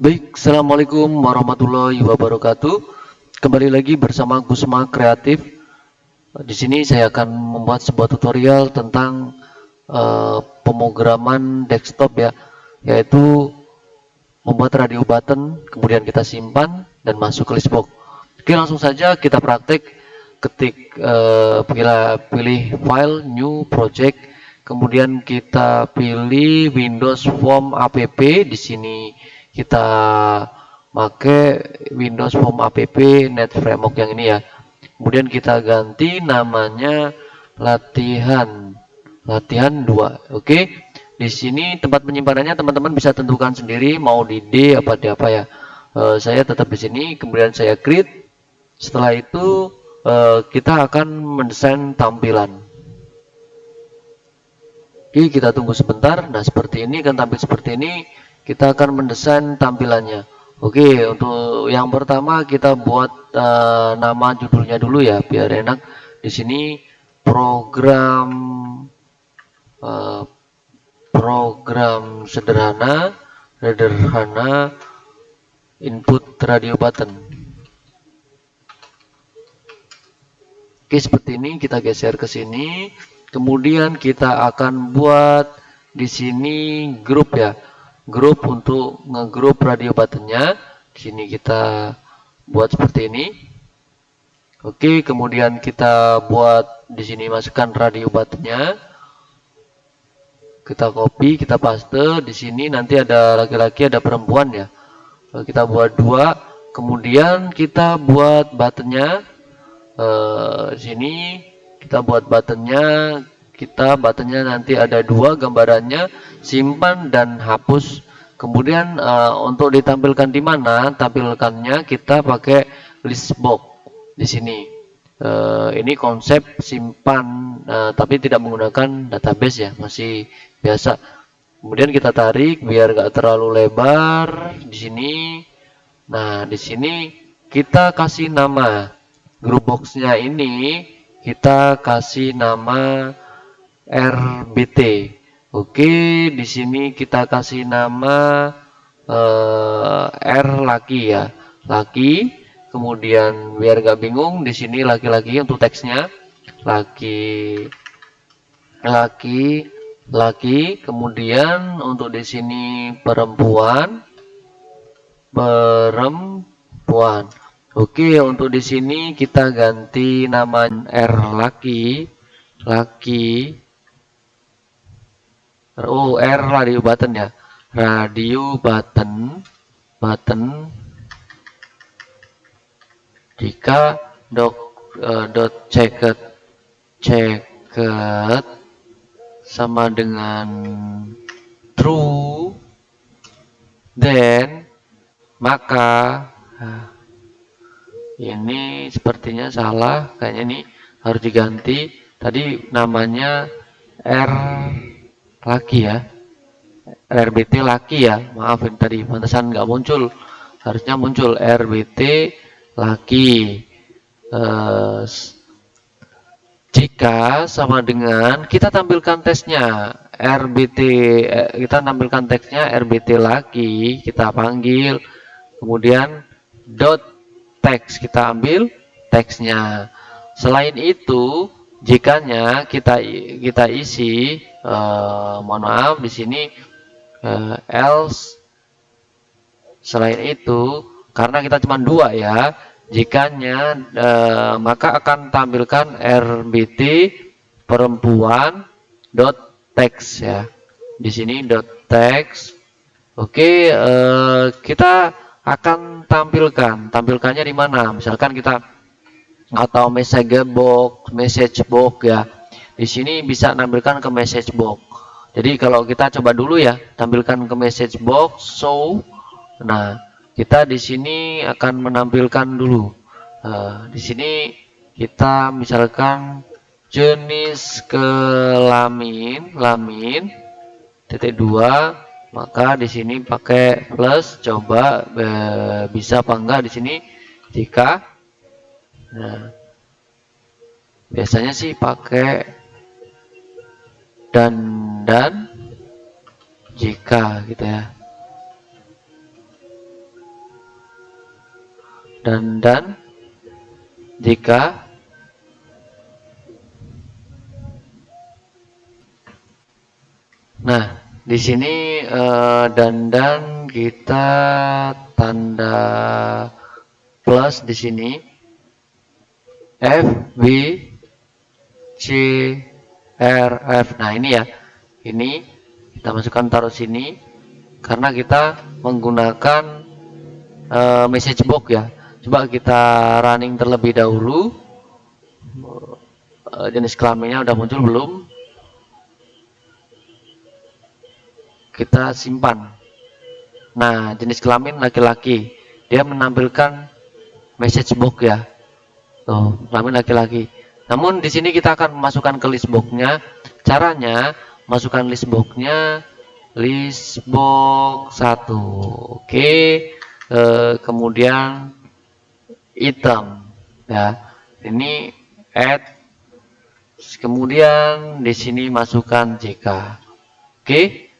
Baik, Assalamualaikum warahmatullahi wabarakatuh. Kembali lagi bersama Kusma Kreatif. Di sini saya akan membuat sebuah tutorial tentang uh, pemrograman desktop ya, yaitu membuat radio button, kemudian kita simpan dan masuk ke listbox. Oke, langsung saja kita praktek. Ketik uh, pilih file, new project, kemudian kita pilih Windows Form app di sini kita pakai Windows Form app net framework yang ini ya. Kemudian kita ganti namanya latihan. Latihan 2 oke? Di sini tempat penyimpanannya teman-teman bisa tentukan sendiri mau di D apa di apa ya. E, saya tetap di sini kemudian saya create. Setelah itu e, kita akan mendesain tampilan. Oke kita tunggu sebentar. Nah seperti ini kan tampil seperti ini kita akan mendesain tampilannya. Oke untuk yang pertama kita buat uh, nama judulnya dulu ya biar enak. Di sini program uh, program sederhana sederhana input radio button. Oke seperti ini kita geser ke sini. Kemudian kita akan buat di sini grup ya grup untuk ngegrup radio buttonnya di sini kita buat seperti ini. Oke kemudian kita buat di sini masukkan radio buttonnya kita copy kita paste. Di sini nanti ada laki-laki ada perempuan ya. Kita buat dua. Kemudian kita buat buttonnya eh, sini kita buat buttonnya kita buttonnya nanti ada dua gambarannya simpan dan hapus. Kemudian uh, untuk ditampilkan di mana tampilkannya kita pakai list box di sini. Uh, ini konsep simpan uh, tapi tidak menggunakan database ya masih biasa. Kemudian kita tarik biar gak terlalu lebar di sini. Nah di sini kita kasih nama. Group boxnya ini kita kasih nama RBT. Oke, di sini kita kasih nama uh, R laki ya, laki. Kemudian biar gak bingung, di sini laki-laki untuk teksnya, laki, laki, laki. Kemudian untuk di sini perempuan, perempuan. Oke, untuk di sini kita ganti nama R laki, laki oh R radio button ya. Radio button button. Jika dot uh, dot checket checket sama dengan true then maka nah, ini sepertinya salah. Kayaknya ini harus diganti. Tadi namanya R laki ya. RBT laki ya. Maafin tadi pantesan nggak muncul. Harusnya muncul RBT laki. Eh, jika sama dengan kita tampilkan tesnya. RBT eh, kita tampilkan teksnya RBT laki kita panggil. Kemudian dot text kita ambil teksnya. Selain itu jikanya kita kita isi uh, mohon maaf di sini uh, else selain itu karena kita cuma dua ya jikanya uh, maka akan tampilkan RBT perempuan dot text ya. Di sini dot text. Oke uh, kita akan tampilkan. Tampilkannya di mana? Misalkan kita atau message box, message box ya. Di sini bisa tampilkan ke message box. Jadi kalau kita coba dulu ya, tampilkan ke message box show. Nah, kita di sini akan menampilkan dulu. Uh, di sini kita misalkan jenis kelamin, lamin titik dua, maka di sini pakai plus coba e, bisa apa enggak di sini jika Nah, biasanya sih pakai dan dan jika gitu ya. dan dan jika Nah, di sini uh, dandan kita tanda plus di sini F B C R F. Nah, ini ya. Ini kita masukkan taruh sini karena kita menggunakan uh, message box ya. Coba kita running terlebih dahulu. Uh, jenis kelaminnya udah muncul belum? kita simpan. Nah, jenis kelamin laki-laki. Dia menampilkan message box ya. Tuh, kelamin laki-laki. Namun di sini kita akan masukkan ke list box-nya. Caranya masukkan list box-nya list box 1. Oke. E, kemudian item ya. Ini add kemudian di sini masukkan JK. Oke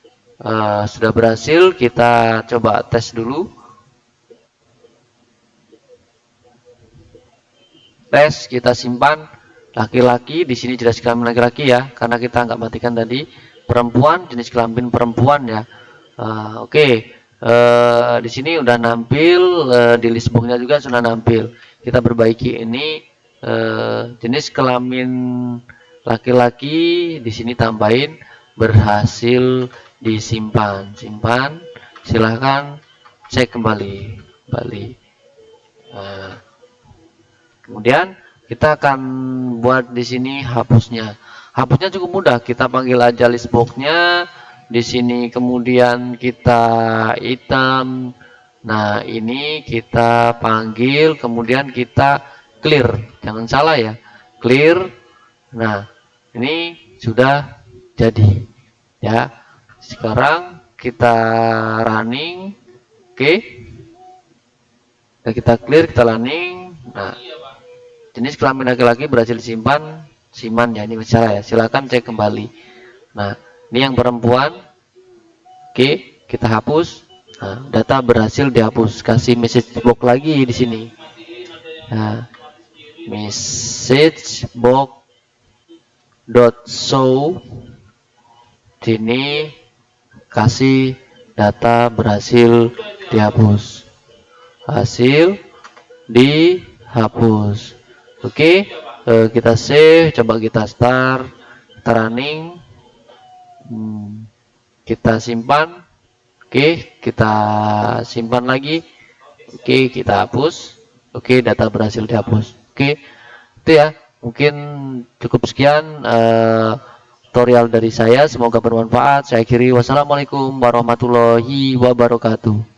uh, sudah berhasil kita coba tes dulu tes kita simpan. Laki-laki di sini jelas kelamin laki-laki ya karena kita nggak matikan tadi. Perempuan jenis kelamin perempuan ya. Uh, oke. Okay. uh, di sini udah nampil uh, di list boxnya juga sudah nampil. Kita perbaiki ini. Uh, jenis kelamin laki-laki di sini tambahin berhasil disimpan. Simpan. Silahkan cek kembali. Kembali nah, kemudian kita akan buat di sini hapusnya. Hapusnya cukup mudah. Kita panggil aja list boxnya. Di sini kemudian kita hitam. Nah ini kita panggil kemudian kita clear. Jangan salah ya. Clear. Nah ini sudah jadi ya. Sekarang kita running. Oke. Okay. kita clear kita running. Nah jenis kelamin laki-laki berhasil disimpan siman ya ini bicara ya. Silahkan cek kembali. Nah ini yang perempuan. Oke kita hapus. Nah, data berhasil dihapus. Kasih message box lagi di sini. Nah message box dot show. Sini kasih data berhasil dihapus. Hasil dihapus oke okay, uh, eh, kita save coba kita start kita running. Hmm, kita simpan. Oke okay, kita simpan lagi. Oke okay, kita hapus. Oke okay, data berhasil dihapus. Oke okay, itu ya. Mungkin cukup sekian uh, tutorial dari saya. Semoga bermanfaat. Saya kiri wassalamualaikum warahmatullahi wabarakatuh